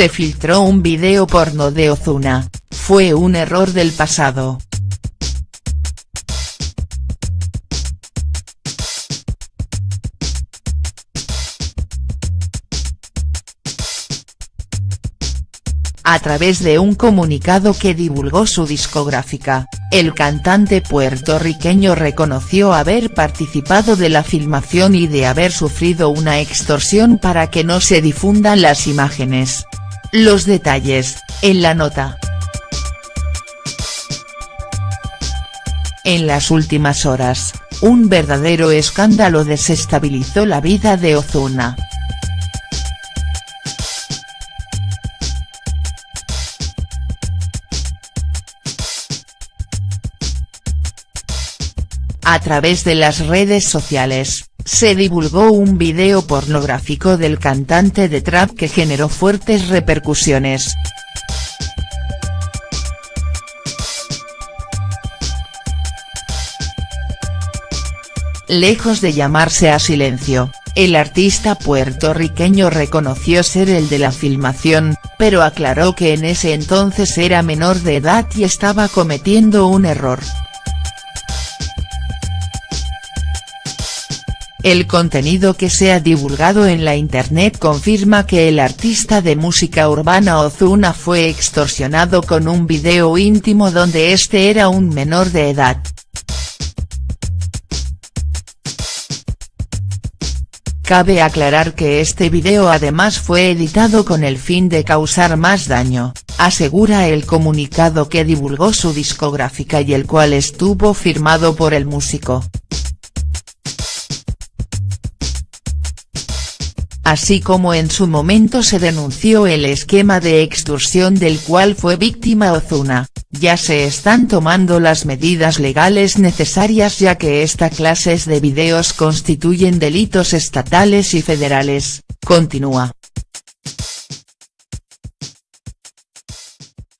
se filtró un video porno de Ozuna, fue un error del pasado. A través de un comunicado que divulgó su discográfica, el cantante puertorriqueño reconoció haber participado de la filmación y de haber sufrido una extorsión para que no se difundan las imágenes. Los detalles, en la nota. En las últimas horas, un verdadero escándalo desestabilizó la vida de Ozuna. A través de las redes sociales, se divulgó un video pornográfico del cantante de trap que generó fuertes repercusiones. Lejos de llamarse a silencio, el artista puertorriqueño reconoció ser el de la filmación, pero aclaró que en ese entonces era menor de edad y estaba cometiendo un error. El contenido que se ha divulgado en la internet confirma que el artista de música urbana Ozuna fue extorsionado con un video íntimo donde este era un menor de edad. Cabe aclarar que este video además fue editado con el fin de causar más daño, asegura el comunicado que divulgó su discográfica y el cual estuvo firmado por el músico. Así como en su momento se denunció el esquema de extorsión del cual fue víctima Ozuna, ya se están tomando las medidas legales necesarias ya que esta clases de videos constituyen delitos estatales y federales, continúa.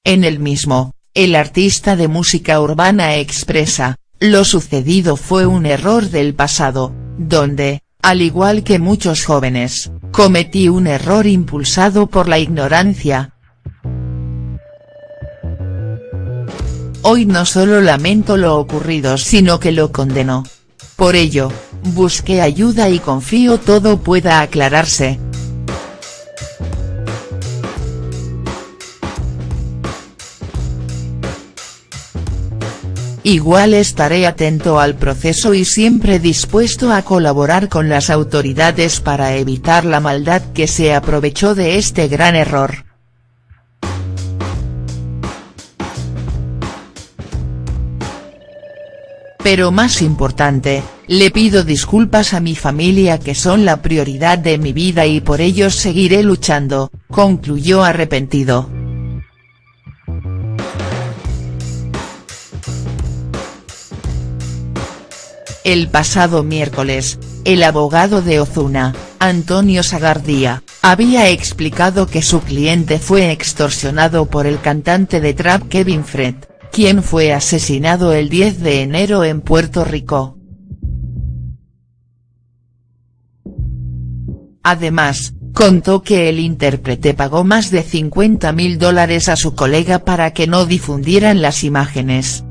En el mismo, el artista de música urbana expresa, lo sucedido fue un error del pasado, donde, al igual que muchos jóvenes, cometí un error impulsado por la ignorancia. Hoy no solo lamento lo ocurrido sino que lo condeno. Por ello, busqué ayuda y confío todo pueda aclararse. Igual estaré atento al proceso y siempre dispuesto a colaborar con las autoridades para evitar la maldad que se aprovechó de este gran error. Pero más importante, le pido disculpas a mi familia que son la prioridad de mi vida y por ellos seguiré luchando, concluyó arrepentido. El pasado miércoles, el abogado de Ozuna, Antonio Sagardía, había explicado que su cliente fue extorsionado por el cantante de trap Kevin Fred, quien fue asesinado el 10 de enero en Puerto Rico. Además, contó que el intérprete pagó más de 50 mil dólares a su colega para que no difundieran las imágenes.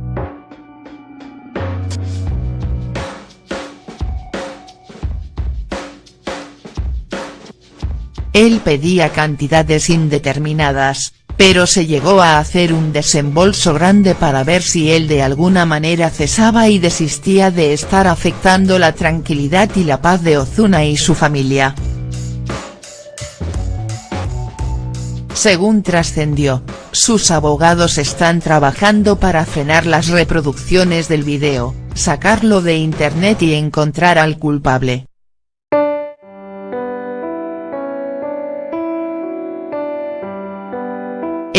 Él pedía cantidades indeterminadas, pero se llegó a hacer un desembolso grande para ver si él de alguna manera cesaba y desistía de estar afectando la tranquilidad y la paz de Ozuna y su familia. Según trascendió, sus abogados están trabajando para frenar las reproducciones del video, sacarlo de internet y encontrar al culpable.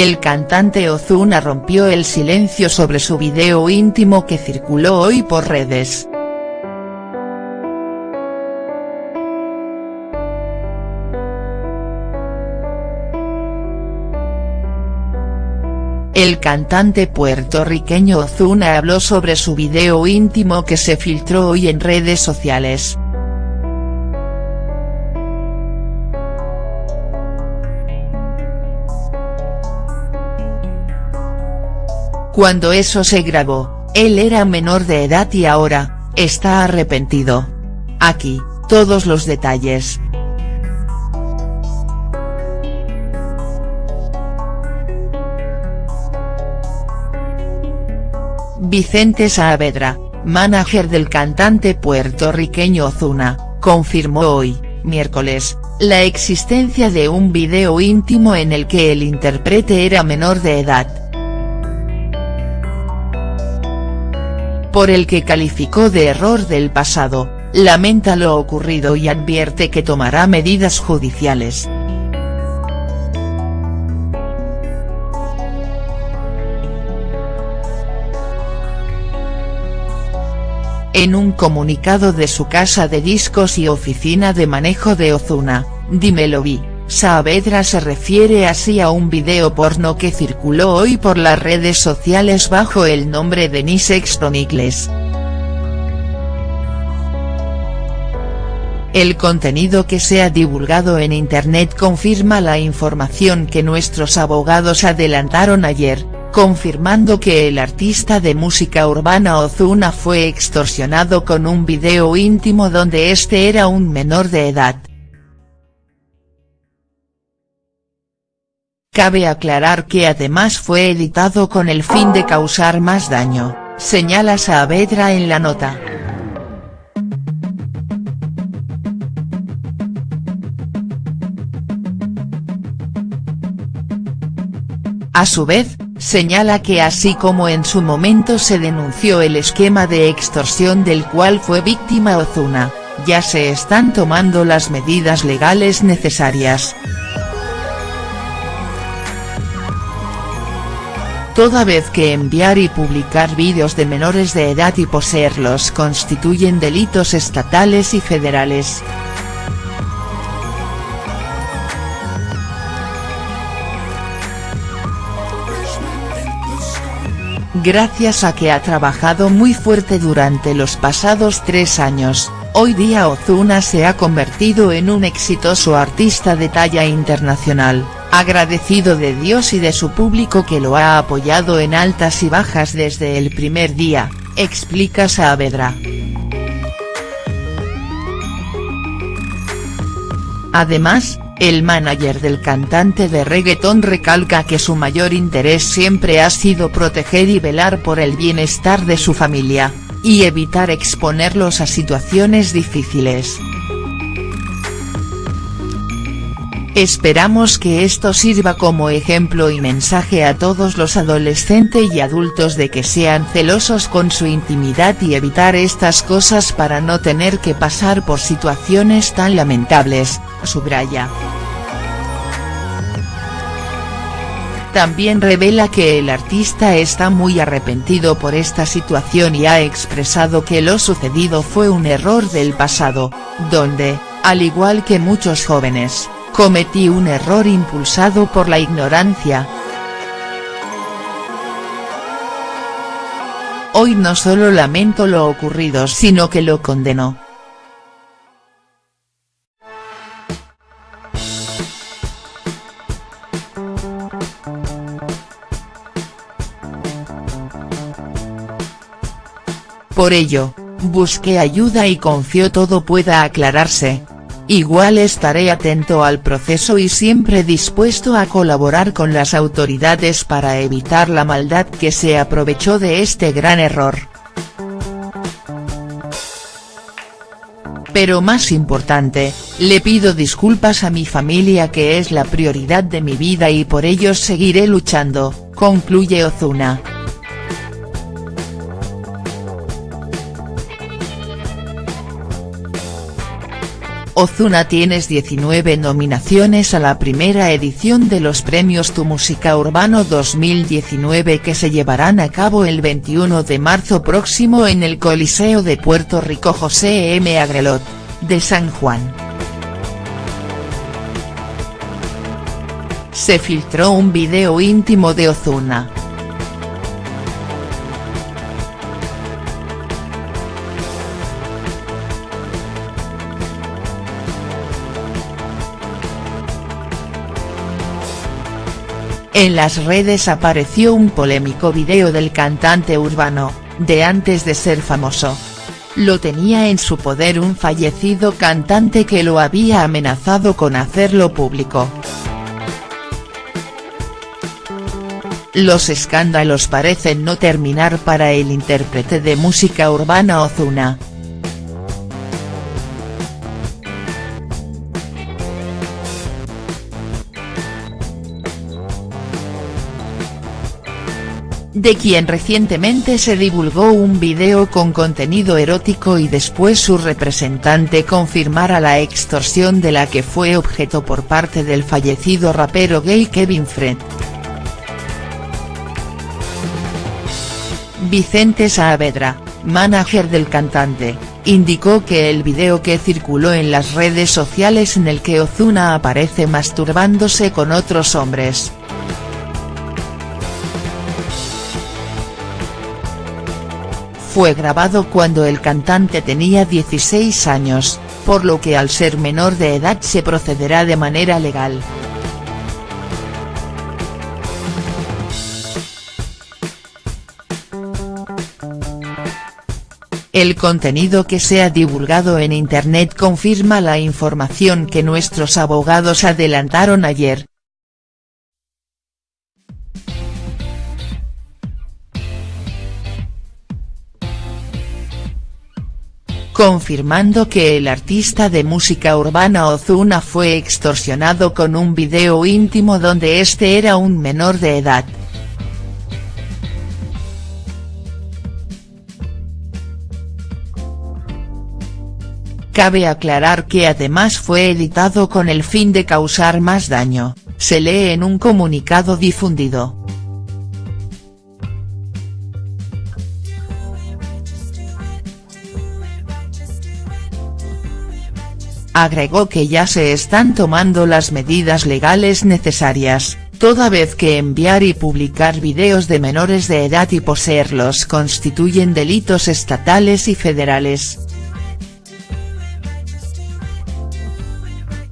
El cantante Ozuna rompió el silencio sobre su video íntimo que circuló hoy por redes. El cantante puertorriqueño Ozuna habló sobre su video íntimo que se filtró hoy en redes sociales. Cuando eso se grabó, él era menor de edad y ahora, está arrepentido. Aquí, todos los detalles. Vicente Saavedra, manager del cantante puertorriqueño Ozuna, confirmó hoy, miércoles, la existencia de un video íntimo en el que el intérprete era menor de edad. Por el que calificó de error del pasado, lamenta lo ocurrido y advierte que tomará medidas judiciales. En un comunicado de su casa de discos y oficina de manejo de Ozuna, Dímelo Vi, Saavedra se refiere así a un video porno que circuló hoy por las redes sociales bajo el nombre de Nisex Chronicles. El contenido que se ha divulgado en internet confirma la información que nuestros abogados adelantaron ayer, confirmando que el artista de música urbana Ozuna fue extorsionado con un video íntimo donde este era un menor de edad. Cabe aclarar que además fue editado con el fin de causar más daño, señala Saavedra en la nota. A su vez, señala que así como en su momento se denunció el esquema de extorsión del cual fue víctima Ozuna, ya se están tomando las medidas legales necesarias. Toda vez que enviar y publicar vídeos de menores de edad y poseerlos constituyen delitos estatales y federales. Gracias a que ha trabajado muy fuerte durante los pasados tres años, hoy día Ozuna se ha convertido en un exitoso artista de talla internacional, agradecido de Dios y de su público que lo ha apoyado en altas y bajas desde el primer día, explica Saavedra. Además, el manager del cantante de reggaetón recalca que su mayor interés siempre ha sido proteger y velar por el bienestar de su familia, y evitar exponerlos a situaciones difíciles. Esperamos que esto sirva como ejemplo y mensaje a todos los adolescentes y adultos de que sean celosos con su intimidad y evitar estas cosas para no tener que pasar por situaciones tan lamentables, subraya. También revela que el artista está muy arrepentido por esta situación y ha expresado que lo sucedido fue un error del pasado, donde, al igual que muchos jóvenes, cometí un error impulsado por la ignorancia. Hoy no solo lamento lo ocurrido sino que lo condeno. Por ello, busqué ayuda y confío todo pueda aclararse. Igual estaré atento al proceso y siempre dispuesto a colaborar con las autoridades para evitar la maldad que se aprovechó de este gran error. Pero más importante, le pido disculpas a mi familia que es la prioridad de mi vida y por ello seguiré luchando, concluye Ozuna. Ozuna tienes 19 nominaciones a la primera edición de los premios Tu Música Urbano 2019 que se llevarán a cabo el 21 de marzo próximo en el Coliseo de Puerto Rico José M. Agrelot, de San Juan. Se filtró un video íntimo de Ozuna. En las redes apareció un polémico video del cantante urbano, de antes de ser famoso. Lo tenía en su poder un fallecido cantante que lo había amenazado con hacerlo público. Los escándalos parecen no terminar para el intérprete de música urbana Ozuna. De quien recientemente se divulgó un video con contenido erótico y después su representante confirmara la extorsión de la que fue objeto por parte del fallecido rapero gay Kevin Fred. Vicente Saavedra, manager del cantante, indicó que el video que circuló en las redes sociales en el que Ozuna aparece masturbándose con otros hombres, fue grabado cuando el cantante tenía 16 años, por lo que al ser menor de edad se procederá de manera legal. El contenido que se ha divulgado en Internet confirma la información que nuestros abogados adelantaron ayer, confirmando que el artista de música urbana Ozuna fue extorsionado con un video íntimo donde este era un menor de edad. Cabe aclarar que además fue editado con el fin de causar más daño, se lee en un comunicado difundido. Agregó que ya se están tomando las medidas legales necesarias, toda vez que enviar y publicar videos de menores de edad y poseerlos constituyen delitos estatales y federales.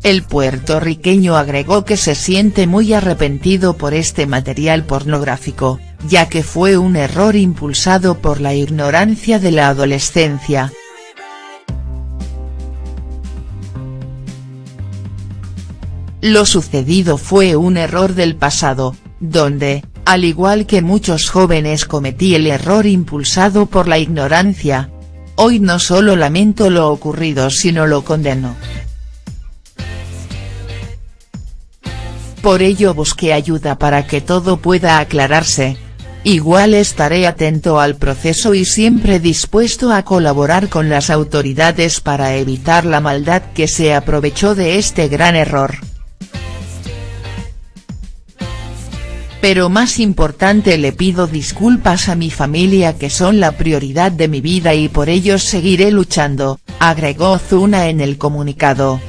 El puertorriqueño agregó que se siente muy arrepentido por este material pornográfico, ya que fue un error impulsado por la ignorancia de la adolescencia, Lo sucedido fue un error del pasado, donde, al igual que muchos jóvenes cometí el error impulsado por la ignorancia. Hoy no solo lamento lo ocurrido sino lo condeno. Por ello busqué ayuda para que todo pueda aclararse. Igual estaré atento al proceso y siempre dispuesto a colaborar con las autoridades para evitar la maldad que se aprovechó de este gran error. Pero más importante le pido disculpas a mi familia que son la prioridad de mi vida y por ellos seguiré luchando, agregó Zuna en el comunicado.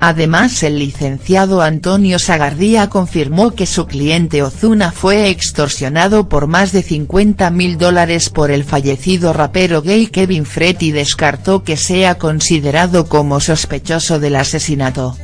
Además el licenciado Antonio Sagardía confirmó que su cliente Ozuna fue extorsionado por más de 50 mil dólares por el fallecido rapero gay Kevin Fred descartó que sea considerado como sospechoso del asesinato.